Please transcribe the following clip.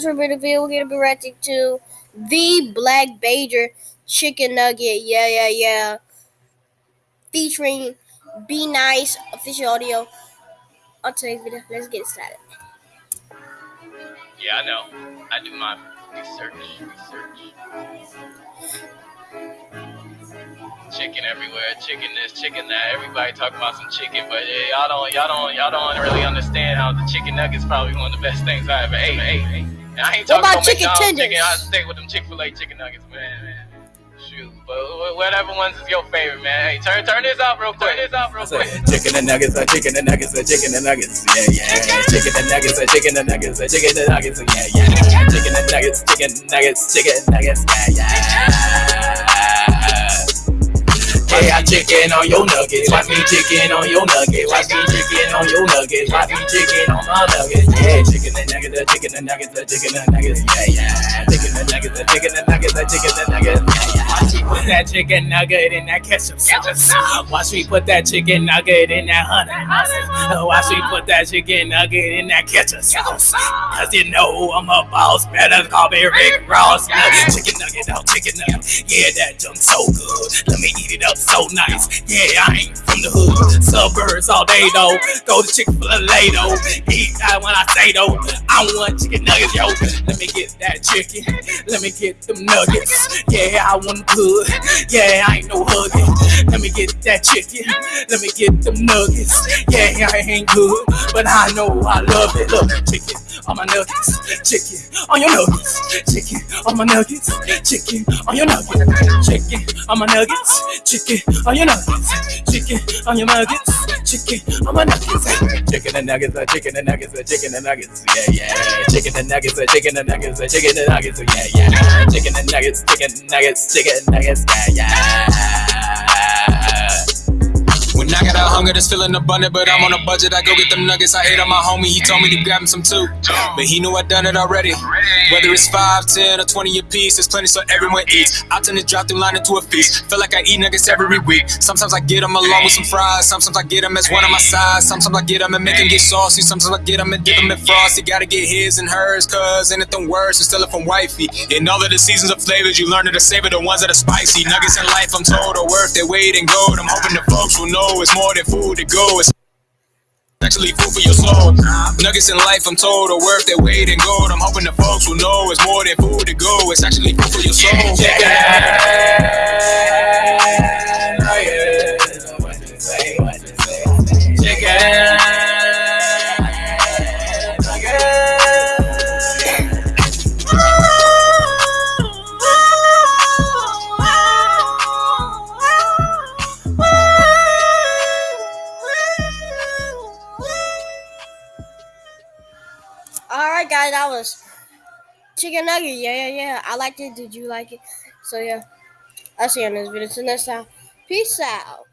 to video. We're gonna be reacting to the Black Bajer Chicken Nugget. Yeah, yeah, yeah. Featuring Be Nice official audio on today's video. Let's get started. Yeah, I know. I do my research. Research. Chicken everywhere, chicken this, chicken that. Everybody talking about some chicken, but yeah, y'all don't, y'all don't, y'all don't really understand how the chicken nugget's probably one of the best things I ever ate. ate, ate. And I ain't What talking about about chicken tenders? chicken. I stay with them Chick Fil A chicken nuggets, man. man. Shoot, but whatever ones is your favorite, man. Hey, turn, turn this out real quick. Turn this out real quick. chicken and nuggets, chicken and nuggets, chicken and nuggets, yeah, yeah. Chicken and nuggets, chicken and nuggets, chicken and nuggets, yeah, yeah. Chicken and nuggets, chicken and nuggets, chicken and nuggets, yeah, yeah. Hey, I chicken on your nuggets. Watch me chicken on your nuggets. Watch me chicken on your nuggets. Watch me chicken on my nuggets. Yeah, chicken and nuggets, chicken and nuggets, chicken and nuggets. Yeah, yeah. That chicken nugget in that ketchup sauce. Watch me put that chicken nugget in that honey mustard. Watch me put that chicken nugget in that ketchup sauce. Cause you know I'm a boss. Better call me Rick Ross. Chicken nugget, oh chicken nugget. Yeah, that junk so good. Let me eat it up so nice. Yeah, I ain't from the hood. Suburbs all day though. Go to Chick fil A though. Eat that when I say though. I want chicken nuggets, yo. Let me get that chicken. Let me get them nuggets. Yeah, I want good. Yeah, I ain't no hugging. Let me get that chicken. Let me get them nuggets. Yeah, I ain't good, but I know I love it. Look, at chicken on my nuggets. Chicken on your nuggets. Chicken on my nuggets. Chicken on your nuggets. Chicken on my nuggets. Chicken on your nuggets. Chicken on your nuggets. Chicken on my nuggets. Chicken and nuggets. uh, Chicken and nuggets. uh, Chicken and nuggets. Yeah, yeah. Chicken and nuggets. uh, Chicken and nuggets. Chicken and nuggets. Yeah, yeah. Chicken and nuggets. Chicken nuggets. Chicken nuggets. Yeah, yeah. When I got a hunger that's feeling abundant, but I'm on a budget, I go get them nuggets. I ate on my homie, he told me to grab him some too. But he knew I done it already. Whether it's 5, 10, or 20 a piece, there's plenty so everyone eats. I turn the drop through line into a feast. Feel like I eat nuggets every week. Sometimes I get them along with some fries. Sometimes I get them as one of my sides. Sometimes I get them and make them get saucy. Sometimes I get them and dip them in frosty. Gotta get his and hers, cause anything worse is stealing from wifey. In all of the seasons of flavors, you learn to savor the ones that are spicy. Nuggets in life, I'm told, are worth their weight in gold. I'm hoping the folks will know it's more than food to go. It's actually food for your soul. Nuggets in life, I'm told, are worth their weight in gold. I'm hoping the folks will know it's more than food to go. It's actually food for your soul. All right, guys, that was chicken nugget. Yeah, yeah, yeah. I liked it. Did you like it? So yeah, I'll see you on this video. Till next time, peace out.